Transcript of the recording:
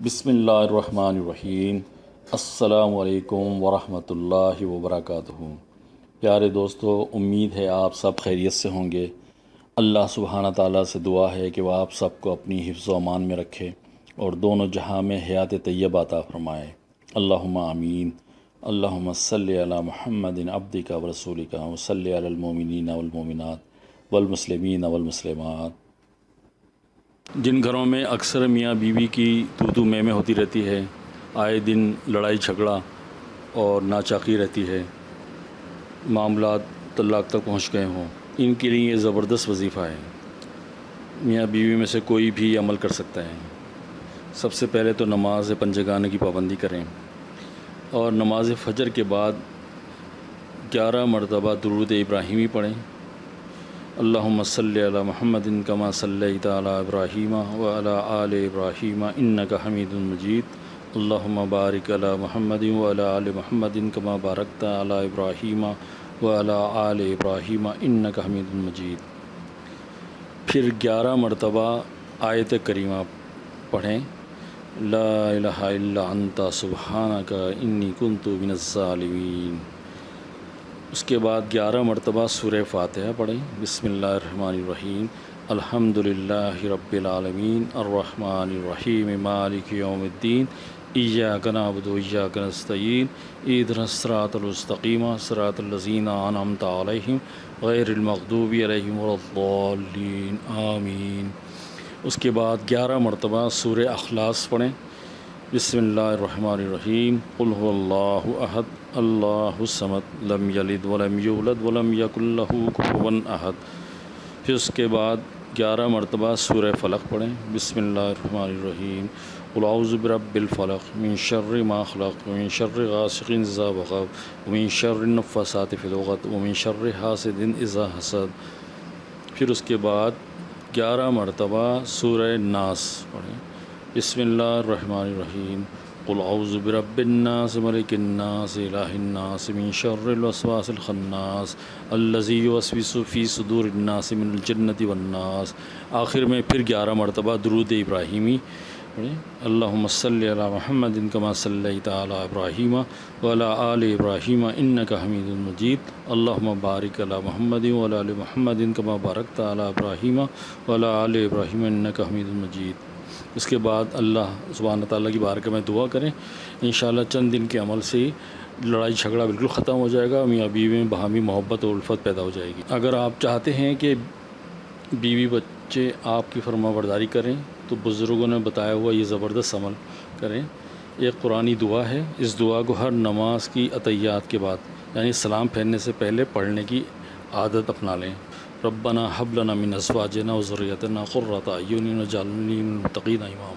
بسم اللہ الرحمن الرحیم۔ السلام علیکم ورحمۃ اللہ وبرکاتہ۔ پیارے دوستو، امید ہے آپ سب خیریت سے ہوں گے۔ اللہ سبحانہ تعالیٰ سے دعا ہے کہ وہ آپ سب کو اپنی حفظ و امان میں رکھے اور دونوں جہاں میں حیات طیب عطا فرمائے۔ اللہم آمین۔ اللہم صلی علی محمد عبدک و رسولک و صلی علی المومنین والمومنات والمسلمین والمسلمات۔ جن گھروں میں اکثر میاں بیوی کی تو تو میں میں ہوتی رہتی ہے، آئے دن لڑائی جھگڑا اور ناچاقی رہتی ہے۔ معاملات طلاق تک پہنچ گئے ہوں۔ ان کے لیے یہ زبردست وظیفہ ہے۔ میاں بیوی میں سے کوئی بھی عمل کر سکتا ہے۔ سب سے پہلے تو نماز پنجگانے کی پابندی کریں۔ اور نماز فجر کے بعد گیارہ مرتبہ درود ابراہیمی پڑھیں۔ اللہم صلی علی محمد کما صلیت علی ابراہیم و علی آل ابراہیم انکا حمید مجید. اللہم بارک علی محمد و علی آل محمد کما بارکت علی ابراہیم و علی آل ابراہیم انکا حمید مجید. پھر گیارہ مرتبہ آیت کریمہ پڑھیں. لا الہ الا انت سبحانکا انی کنتو من الظالمین. اس کے بعد گیارہ مرتبہ سورہ فاتحہ پڑھیں۔ بسم اللہ الرحمن الرحیم۔ الحمد للہ رب العالمین۔ الرحمن الرحیم۔ مالک یوم الدین۔ ایاک نعبد و ایاک نستعین۔ ایدنا الصراط المستقیم۔ صراط الذین انعمت علیہم۔ غیر المغضوب علیہم الضالین۔ آمین۔ اس کے بعد گیارہ مرتبہ سورہ اخلاص پڑھیں۔ بسم اللہ الرحمن الرحیم۔ قل هو اللہ احد۔ اللہ الصمد۔ لم یلد ولم یولد ولم یک اللہ کفوا احد۔ پھر اس کے بعد گیارہ مرتبہ سورہ فلق پڑھیں۔ بسم اللہ الرحمن الرحیم۔ قل اعوذ برب الفلق۔ من شر ما خلق۔ ومن شر غاسق اذا وقب۔ ومن شر النفاثات فی العقد۔ ومن شر حاسد اذا حسد۔ پھر اس کے بعد گیارہ مرتبہ سورہ ناس پڑھیں۔ بسم اللہ الرحمن الرحیم. قل اعوذ برب الناس، ملک الناس، الہ الناس، من شر الوسواس الخناس الذي يوسوس في صدور الناس من الجنة والناس. آخر میں پھر گیارہ مرتبہ درود ابراہیمی اللہم صلی علی محمد کما صلیت علی ابراہیم وعلی آل ابراہیم انکا حمید مجید. اللہم بارک علی محمد وعلی آل محمد کما بارکت علی ابراہیم وعلی آل ابراہیم انکا حمید مجید. اس کے بعد اللہ سبحانہ تعالیٰ کی بارکہ میں دعا کریں۔ انشاءاللہ چند دن کے عمل سے ہی لڑائی جھگڑا بالکل ختم ہو جائے گا، میاں بیوی میں باہمی محبت اور الفت پیدا ہو جائے گی۔ اگر آپ چاہتے ہیں کہ بیوی بچے آپ کی فرما برداری کریں، تو بزرگوں نے بتایا ہوا یہ زبردست عمل کریں۔ ایک قرآنی دعا ہے، اس دعا کو ہر نماز کی عطیات کے بعد یعنی سلام پھیرنے سے پہلے پڑھنے کی عادت اپنا لیں۔ ربنا حب لنا من ازواجنا و ذریتنا قرۃ اعین واجعلنا للمتقین اماما